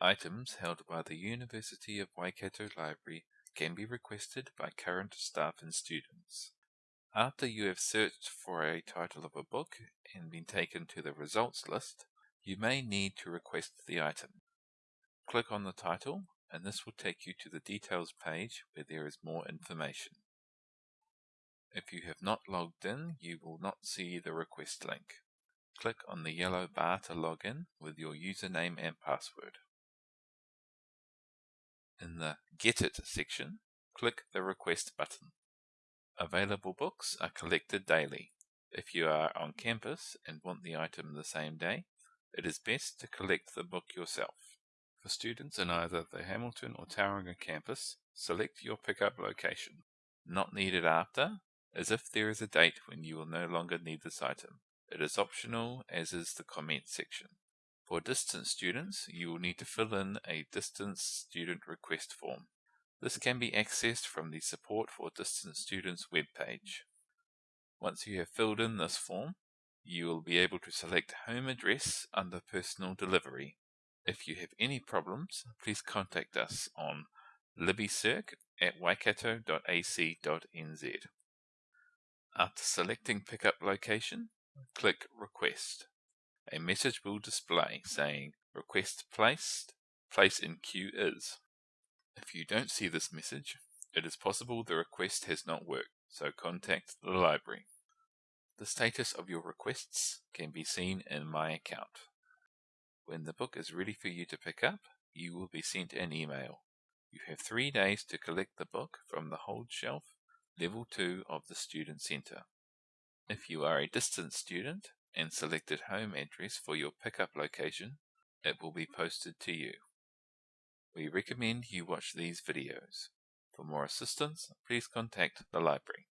Items held by the University of Waikato Library can be requested by current staff and students. After you have searched for a title of a book and been taken to the results list, you may need to request the item. Click on the title and this will take you to the details page where there is more information. If you have not logged in, you will not see the request link. Click on the yellow bar to log in with your username and password. In the Get It section, click the Request button. Available books are collected daily. If you are on campus and want the item the same day, it is best to collect the book yourself. For students in either the Hamilton or Tauranga campus, select your pickup location. Not needed after, as if there is a date when you will no longer need this item. It is optional, as is the comment section. For distance students, you will need to fill in a distance student request form. This can be accessed from the Support for Distance Students webpage. Once you have filled in this form, you will be able to select home address under personal delivery. If you have any problems, please contact us on libbycirc at waikato.ac.nz. After selecting pickup location, click Request. A message will display saying Request placed, place in queue is. If you don't see this message, it is possible the request has not worked, so contact the library. The status of your requests can be seen in My Account. When the book is ready for you to pick up, you will be sent an email. You have three days to collect the book from the hold shelf, level 2 of the Student Centre. If you are a distance student and selected home address for your pickup location, it will be posted to you. We recommend you watch these videos. For more assistance, please contact the library.